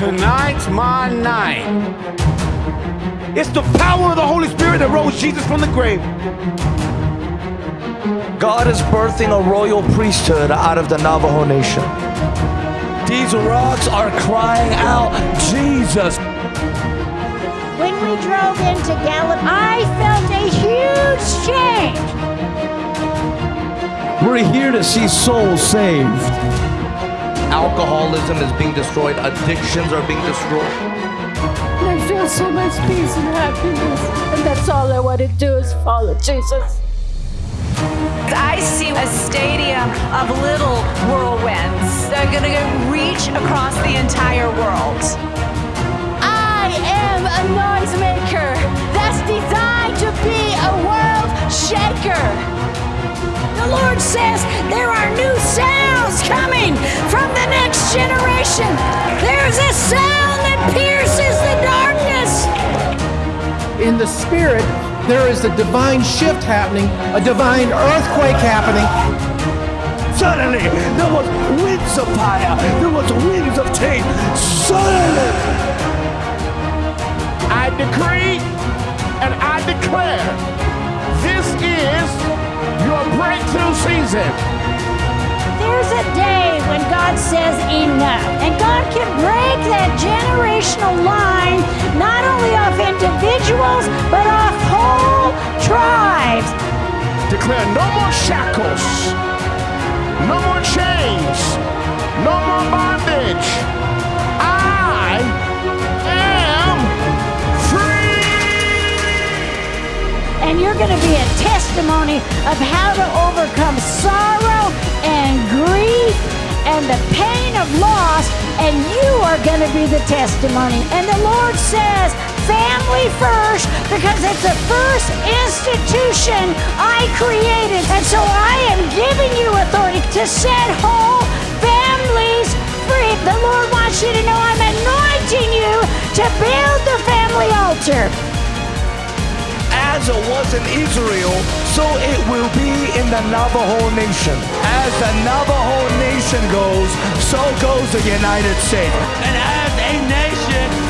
Tonight's my night. It's the power of the Holy Spirit that rose Jesus from the grave. God is birthing a royal priesthood out of the Navajo Nation. These rocks are crying out, Jesus. When we drove into Gallup, I felt a huge change. We're here to see souls saved. Alcoholism is being destroyed, addictions are being destroyed. I feel so much peace and happiness, and that's all I want to do is follow Jesus. I see a stadium of little whirlwinds that are going to reach across the entire world. I am a noisemaker that's designed to be a world shaker. The Lord says there are new sounds coming from the next generation. There's a sound that pierces the darkness. In the spirit, there is a divine shift happening, a divine earthquake happening. Suddenly, there was winds of fire. There was winds of change. Suddenly, I decree and I declare this is your breakthrough season. A day when God says enough, and God can break that generational line not only off individuals but off whole tribes. Declare no more shackles, no more chains, no more bondage. I am free. And you're going to be a testimony of how to overcome sorrow and the pain of loss, and you are going to be the testimony. And the Lord says, family first, because it's the first institution I created. And so I am giving you authority to set whole families free. The Lord wants you to know I'm anointing you to build the family altar. As it was in Israel, so the Navajo Nation. As the Navajo Nation goes, so goes the United States. And as a nation,